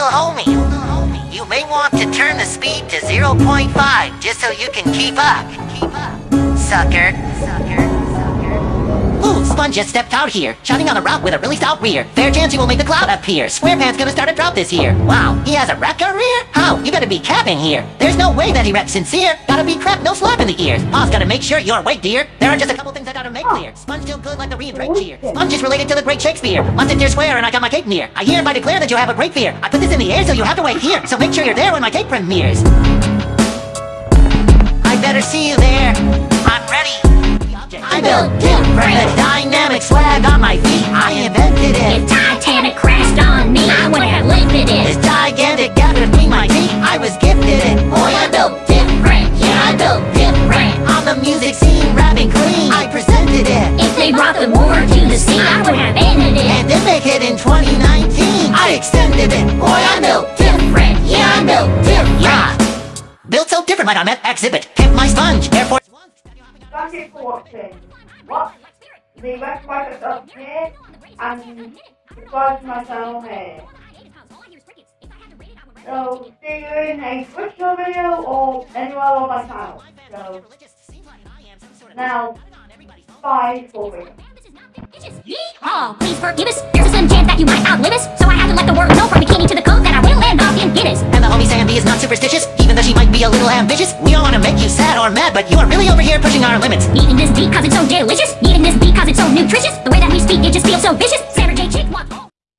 little homie. You may want to turn the speed to 0.5 just so you can keep up. Keep up. Sucker. Sucker. Ooh, Sponge just stepped out here, shouting on the route with a really stout rear. Fair chance he will make the cloud appear. SquarePants gonna start a drop this year. Wow, he has a rap career? How? You better be capping here. There's no way that he raps sincere. Gotta be crap, no slap in the ears. Pa's gotta make sure you're awake, dear. There are just a couple things I gotta make clear. Sponge still good like the Ree and Drake cheer. Sponge is related to the great Shakespeare. Once dear square and I got my cake near. I hereby declare that you have a great fear. I put this in the air so you have to wait here. So make sure you're there when my cake premieres. I better see you there. I'm ready. I built different, the dynamic swag on my feet, I invented it. If Titanic crashed on music scene, rapping clean, I presented it. If they brought the war to the sea, I would have ended it. And then make it in 2019, I extended it. Boy, I built different. Yeah, I built different. Yeah. Built so different like I'm at Exhibit. Kept my sponge, Air Force One. Thank you for watching. What? The website is up here and subscribe to my channel here. So see you in a Twitch video or anywhere on my channel. So now bye for real. Oh, please forgive us. There's a slim chance that you might outlive us. So I had to let the world know from bikini to the coat that I will end up in Guinness. And the homie Sandy is not superstitious, even though she might be a little ambitious. We don't want to make you sad or mad, but you are really over here pushing our limits. Eating this beat cause it's so delicious. Eating this beat cause it's so nutritious.